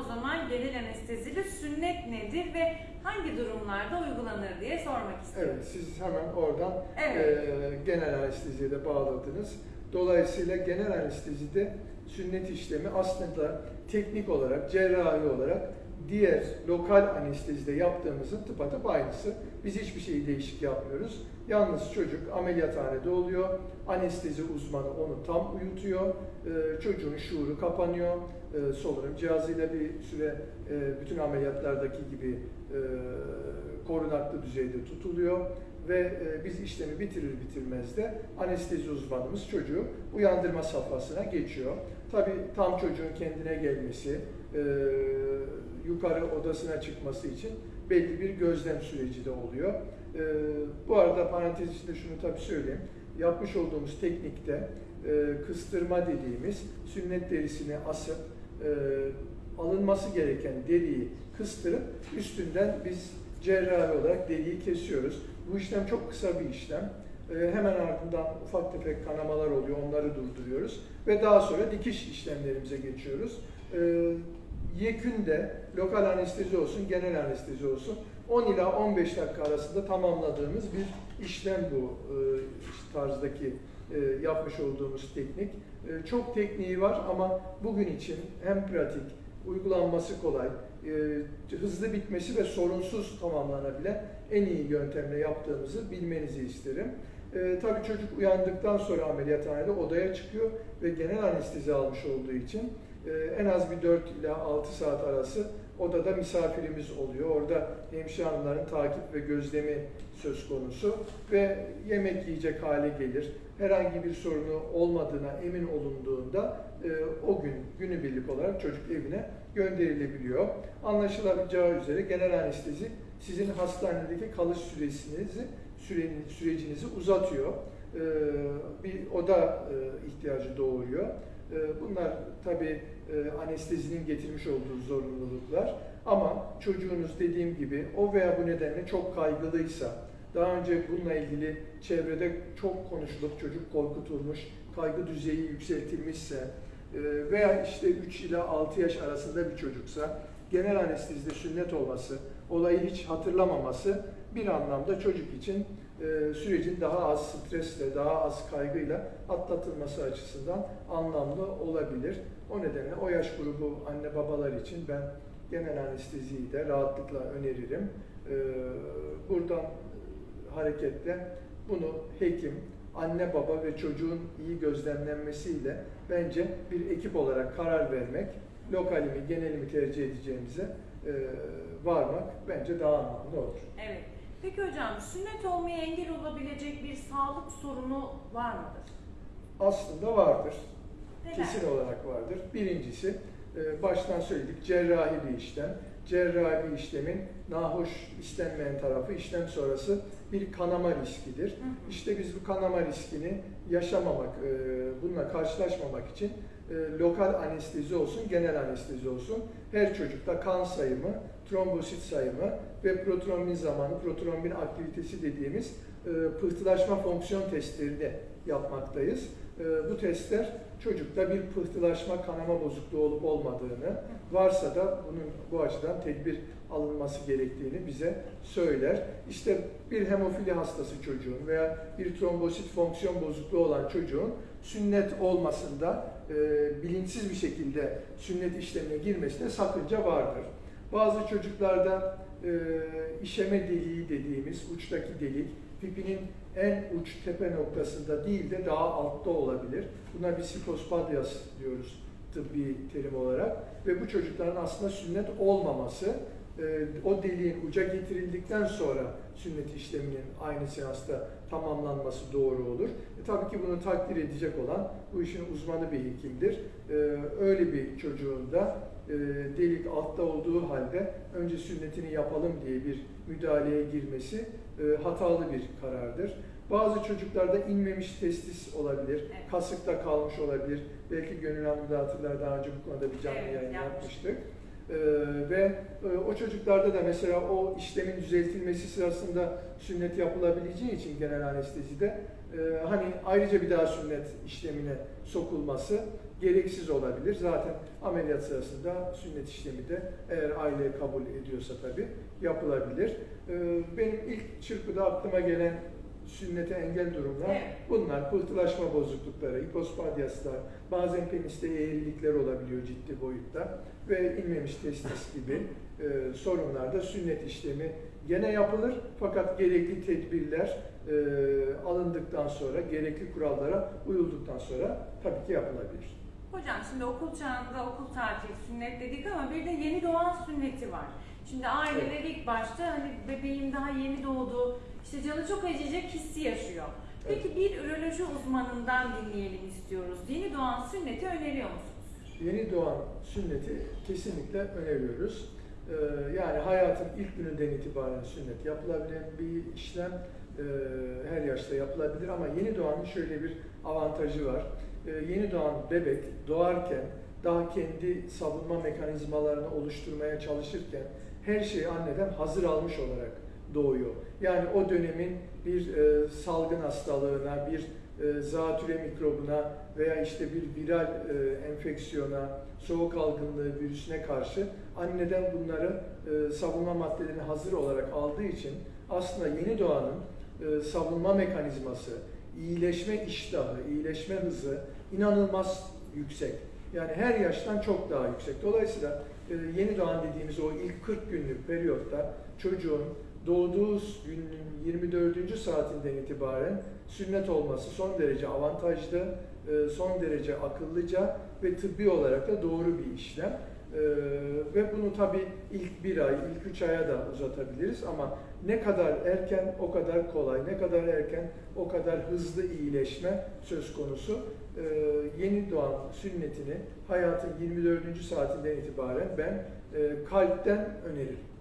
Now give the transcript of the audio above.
O zaman genel anestezili sünnet nedir ve hangi durumlarda uygulanır diye sormak istiyorum. Evet, siz hemen oradan Evet. e, genel anesteziye de bağladınız. Dolayısıyla genel anestezide sünnet işlemi aslında teknik olarak, cerrahi olarak diğer lokal anestezide yaptığımızın tıpatıp aynısı. Biz hiçbir şeyi değişik yapmıyoruz. Yalnız çocuk ameliyathanede oluyor. Anestezi uzmanı onu tam uyutuyor. E, çocuğun şuuru kapanıyor. E, solunum cihazıyla bir süre e, bütün ameliyatlardaki gibi e, korunaklı düzeyde tutuluyor ve e, biz işlemi bitirir bitirmez de anestezi uzmanımız çocuğu uyandırma safhasına geçiyor. Tabii tam çocuğun kendine gelmesi, e, yukarı odasına çıkması için belli bir gözlem süreci de oluyor. E, bu arada parantez içinde şunu tabii söyleyeyim. Yapmış olduğumuz teknikte kıstırma dediğimiz sünnet derisini asıp alınması gereken deriyi kıstırıp üstünden biz cerrahi olarak deriyi kesiyoruz. Bu işlem çok kısa bir işlem. E, hemen ardından ufak tefek kanamalar oluyor, onları durduruyoruz ve daha sonra dikiş işlemlerimize geçiyoruz. E, yekünde lokal anestezi olsun, genel anestezi olsun 10 ila 15 dakika arasında tamamladığımız bir işlem bu e, tarzdaki e, yapmış olduğumuz teknik. E, çok tekniği var ama bugün için hem pratik, uygulanması kolay, e, hızlı bitmesi ve sorunsuz tamamlanabilen en iyi yöntemle yaptığımızı bilmenizi isterim. E, tabii çocuk uyandıktan sonra ameliyathanede odaya çıkıyor ve genel anestezi almış olduğu için e, en az bir 4 ila 6 saat arası odada misafirimiz oluyor. Orada hemşire hanımların takip ve gözlemi söz konusu ve yemek yiyecek hale gelir. Herhangi bir sorunu olmadığına emin olunduğunda e, o gün günübirlik olarak çocuk evine gönderilebiliyor. Anlaşılacağı üzere genel anestezi sizin hastanedeki kalış süresinizi süreni, sürecinizi uzatıyor. E, bir oda e, ihtiyacı doğuruyor. E, bunlar tabii e, anestezinin getirmiş olduğu zorunluluklar. Ama çocuğunuz dediğim gibi o veya bu nedenle çok kaygılıysa, daha önce bununla ilgili çevrede çok konuşulup çocuk korkutulmuş, kaygı düzeyi yükseltilmişse veya işte 3 ila 6 yaş arasında bir çocuksa genel anestezide sünnet olması, olayı hiç hatırlamaması bir anlamda çocuk için e, sürecin daha az stresle, daha az kaygıyla atlatılması açısından anlamlı olabilir. O nedenle o yaş grubu anne babalar için ben genel anesteziyi de rahatlıkla öneririm. E, buradan hareketle bunu hekim, anne baba ve çocuğun iyi gözlemlenmesiyle bence bir ekip olarak karar vermek, lokalimi, genelimi tercih edeceğimize e, varmak bence daha anlamlı olur. Evet. Peki hocam sünnet olmaya engel olabilecek bir sağlık sorunu var mıdır? Aslında vardır. Neler? Kesin olarak vardır. Birincisi, baştan söyledik, cerrahi bir işlem. Cerrahi işlemin nahoş istenmeyen tarafı işlem sonrası bir kanama riskidir. Hı hı. İşte biz bu kanama riskini yaşamamak, e, bununla karşılaşmamak için e, lokal anestezi olsun, genel anestezi olsun. Her çocukta kan sayımı, trombosit sayımı ve protrombin zamanı, protrombin aktivitesi dediğimiz e, pıhtılaşma fonksiyon testlerini yapmaktayız. E, Bu testler çocukta bir pıhtılaşma, kanama bozukluğu olup olmadığını, varsa da bunun bu açıdan tedbir alınması gerektiğini bize söyler. İşte bir hemofili hastası çocuğun veya bir trombosit fonksiyon bozukluğu olan çocuğun sünnet olmasında e, bilinçsiz bir şekilde sünnet işlemine girmesine sakınca vardır. Bazı çocuklarda e, işeme deliği dediğimiz uçtaki delik pipinin en uç tepe noktasında değil de daha altta olabilir. Buna bisikospadias diyoruz tıbbi terim olarak ve bu çocukların aslında sünnet olmaması e, o deliğin uca getirildikten sonra sünnet işleminin aynı seansta tamamlanması doğru olur. E, tabii ki bunu takdir edecek olan bu işin uzmanı bir hekimdir. E, öyle bir çocuğun da e, delik altta olduğu halde önce sünnetini yapalım diye bir müdahaleye girmesi e, hatalı bir karardır. Bazı çocuklarda inmemiş testis olabilir, Evet. kasıkta kalmış olabilir. Belki Gönül hatırlar daha önce bu konuda bir canlı Evet, yayın yapmıştık. yapmıştık. Ee, ve e, o çocuklarda da mesela o işlemin düzeltilmesi sırasında sünnet yapılabileceği için genel anestezide e, hani ayrıca bir daha sünnet işlemine sokulması gereksiz olabilir. Zaten ameliyat sırasında sünnet işlemi de eğer aile kabul ediyorsa tabii yapılabilir. Ee, Benim ilk çırpıda aklıma gelen sünnete engel durumlar Evet. bunlar. Pıhtılaşma bozuklukları, hipospadyaslar, bazen peniste eğrilikler olabiliyor ciddi boyutta ve inmemiş testis gibi e, sorunlarda sünnet işlemi gene yapılır fakat gerekli tedbirler e, alındıktan sonra, gerekli kurallara uyulduktan sonra tabii ki yapılabilir. Hocam şimdi okul çağında okul tatili sünnet dedik ama bir de yeni doğan sünneti var. Şimdi aileler ilk başta hani bebeğim daha yeni doğdu, işte canı çok acıyacak hissi yaşıyor. Peki bir üroloji uzmanından dinleyelim istiyoruz. Yeni doğan sünneti öneriyor musunuz? Yeni doğan sünneti kesinlikle öneriyoruz. Ee, yani hayatın ilk gününden itibaren sünnet yapılabilen bir işlem Ee, her yaşta yapılabilir ama yeni doğanın şöyle bir avantajı var. Ee, yeni doğan bebek doğarken daha kendi savunma mekanizmalarını oluşturmaya çalışırken her şeyi anneden hazır almış olarak doğuyor. Yani o dönemin bir e, salgın hastalığına, bir e, zatüre mikrobuna veya işte bir viral e, enfeksiyona, soğuk algınlığı virüsüne karşı anneden bunları e, savunma maddelerini hazır olarak aldığı için aslında yeni doğanın e, savunma mekanizması, iyileşme iştahı, iyileşme hızı inanılmaz yüksek. Yani her yaştan çok daha yüksek. Dolayısıyla e, yeni doğan dediğimiz o ilk 40 günlük periyotta çocuğun doğduğu günün 24. saatinden itibaren sünnet olması son derece avantajlı, e, son derece akıllıca ve tıbbi olarak da doğru bir işlem. E, Ve bunu tabii ilk bir ay, ilk üç aya da uzatabiliriz ama ne kadar erken o kadar kolay, ne kadar erken o kadar hızlı iyileşme söz konusu. E, Yeni doğan sünnetini hayatın 24. saatinden itibaren ben e, kalpten öneririm.